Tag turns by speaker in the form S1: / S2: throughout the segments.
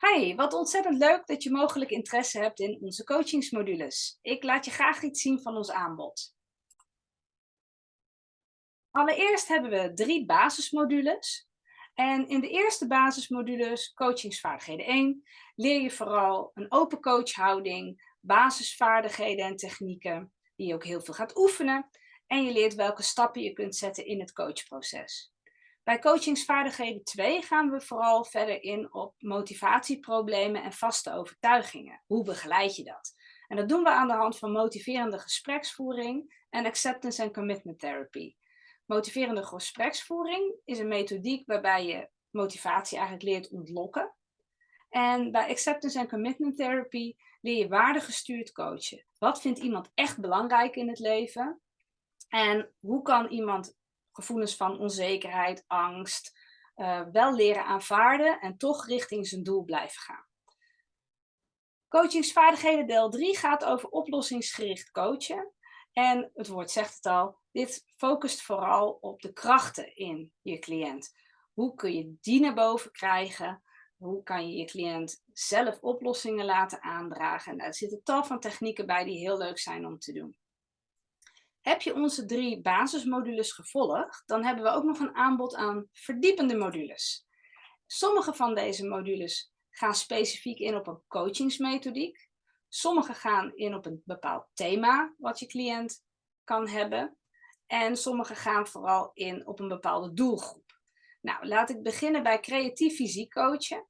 S1: Hi, wat ontzettend leuk dat je mogelijk interesse hebt in onze coachingsmodules. Ik laat je graag iets zien van ons aanbod. Allereerst hebben we drie basismodules. En in de eerste basismodules, coachingsvaardigheden 1, leer je vooral een open coachhouding, basisvaardigheden en technieken, die je ook heel veel gaat oefenen. En je leert welke stappen je kunt zetten in het coachproces. Bij coachingsvaardigheden 2 gaan we vooral verder in op motivatieproblemen en vaste overtuigingen. Hoe begeleid je dat? En dat doen we aan de hand van motiverende gespreksvoering en acceptance and commitment therapy. Motiverende gespreksvoering is een methodiek waarbij je motivatie eigenlijk leert ontlokken. En bij acceptance and commitment therapy leer je waardegestuurd coachen. Wat vindt iemand echt belangrijk in het leven? En hoe kan iemand gevoelens van onzekerheid, angst, uh, wel leren aanvaarden en toch richting zijn doel blijven gaan. Coachingsvaardigheden deel 3 gaat over oplossingsgericht coachen. En het woord zegt het al, dit focust vooral op de krachten in je cliënt. Hoe kun je die naar boven krijgen? Hoe kan je je cliënt zelf oplossingen laten aandragen? En daar zitten tal van technieken bij die heel leuk zijn om te doen. Heb je onze drie basismodules gevolgd, dan hebben we ook nog een aanbod aan verdiepende modules. Sommige van deze modules gaan specifiek in op een coachingsmethodiek. Sommige gaan in op een bepaald thema wat je cliënt kan hebben. En sommige gaan vooral in op een bepaalde doelgroep. Nou, laat ik beginnen bij creatief fysiek coachen.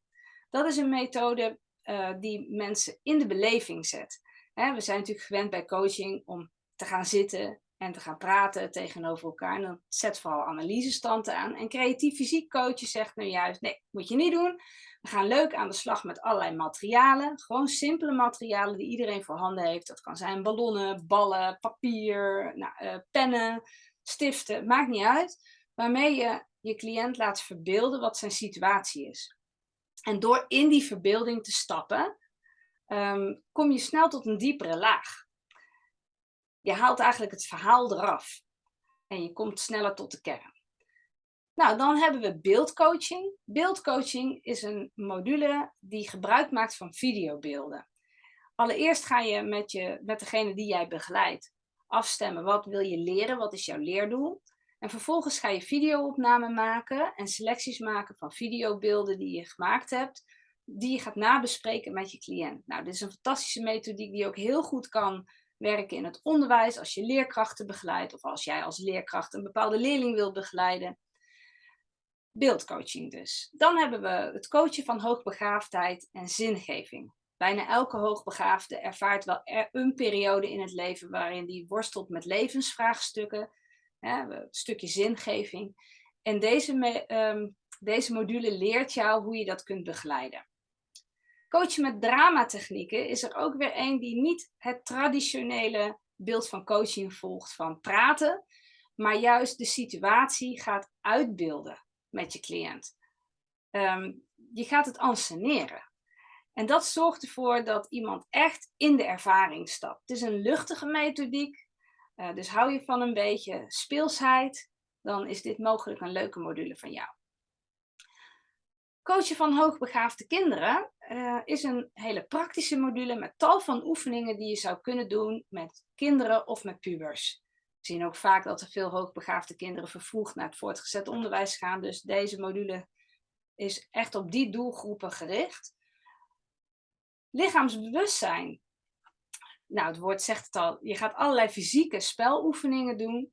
S1: Dat is een methode uh, die mensen in de beleving zet. we zijn natuurlijk gewend bij coaching om te gaan zitten en te gaan praten tegenover elkaar. En dan zet vooral analysestanden aan. En creatief fysiek coachen zegt nu juist, nee, moet je niet doen. We gaan leuk aan de slag met allerlei materialen. Gewoon simpele materialen die iedereen voorhanden heeft. Dat kan zijn ballonnen, ballen, papier, nou, uh, pennen, stiften, maakt niet uit. Waarmee je je cliënt laat verbeelden wat zijn situatie is. En door in die verbeelding te stappen, um, kom je snel tot een diepere laag. Je haalt eigenlijk het verhaal eraf. En je komt sneller tot de kern. Nou, dan hebben we beeldcoaching. Beeldcoaching is een module die gebruik maakt van videobeelden. Allereerst ga je met, je met degene die jij begeleidt afstemmen. Wat wil je leren? Wat is jouw leerdoel? En vervolgens ga je videoopname maken en selecties maken van videobeelden die je gemaakt hebt. Die je gaat nabespreken met je cliënt. Nou, dit is een fantastische methodiek die ook heel goed kan werken in het onderwijs, als je leerkrachten begeleidt of als jij als leerkracht een bepaalde leerling wilt begeleiden. Beeldcoaching dus. Dan hebben we het coachen van hoogbegaafdheid en zingeving. Bijna elke hoogbegaafde ervaart wel een periode in het leven waarin die worstelt met levensvraagstukken, hè, een stukje zingeving. En deze, um, deze module leert jou hoe je dat kunt begeleiden. Coachen met dramatechnieken is er ook weer een die niet het traditionele beeld van coaching volgt van praten, maar juist de situatie gaat uitbeelden met je cliënt. Ehm, je gaat het anseneren. En dat zorgt ervoor dat iemand echt in de ervaring stapt. Het is een luchtige methodiek, uh, dus hou je van een beetje speelsheid, dan is dit mogelijk een leuke module van jou. Coachen van hoogbegaafde kinderen uh, is een hele praktische module met tal van oefeningen die je zou kunnen doen met kinderen of met pubers. We zien ook vaak dat er veel hoogbegaafde kinderen vervroegd naar het voortgezet onderwijs gaan. Dus deze module is echt op die doelgroepen gericht. Lichaamsbewustzijn. Nou, het woord zegt het al. Je gaat allerlei fysieke speloefeningen doen.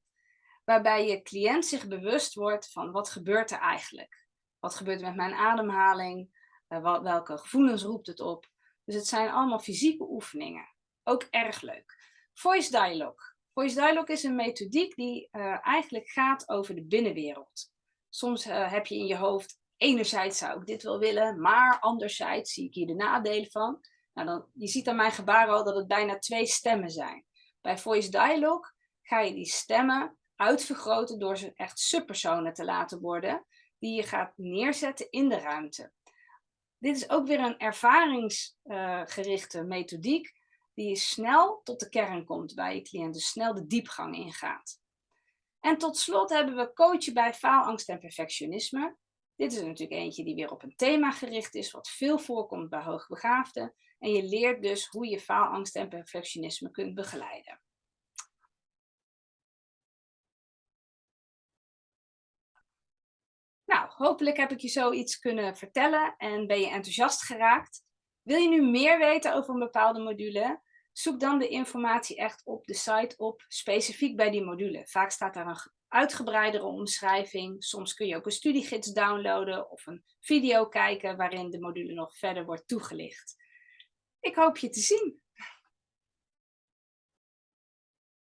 S1: Waarbij je cliënt zich bewust wordt van wat gebeurt er eigenlijk. Wat gebeurt er met mijn ademhaling? Uh, welke gevoelens roept het op? Dus het zijn allemaal fysieke oefeningen. Ook erg leuk. Voice Dialogue. Voice Dialogue is een methodiek die uh, eigenlijk gaat over de binnenwereld. Soms uh, heb je in je hoofd, enerzijds zou ik dit wel willen, maar anderzijds zie ik hier de nadelen van. Nou dan, je ziet aan mijn gebaar al dat het bijna twee stemmen zijn. Bij Voice Dialogue ga je die stemmen uitvergroten door ze echt subpersonen te laten worden die je gaat neerzetten in de ruimte. Dit is ook weer een ervaringsgerichte methodiek die je snel tot de kern komt bij je cliënt, dus snel de diepgang ingaat. En tot slot hebben we coachen bij faalangst en perfectionisme. Dit is natuurlijk eentje die weer op een thema gericht is, wat veel voorkomt bij hoogbegaafden. En je leert dus hoe je faalangst en perfectionisme kunt begeleiden. Nou, hopelijk heb ik je zoiets kunnen vertellen en ben je enthousiast geraakt. Wil je nu meer weten over een bepaalde module? Zoek dan de informatie echt op de site op, specifiek bij die module. Vaak staat daar een uitgebreidere omschrijving. Soms kun je ook een studiegids downloaden of een video kijken waarin de module nog verder wordt toegelicht. Ik hoop je te zien.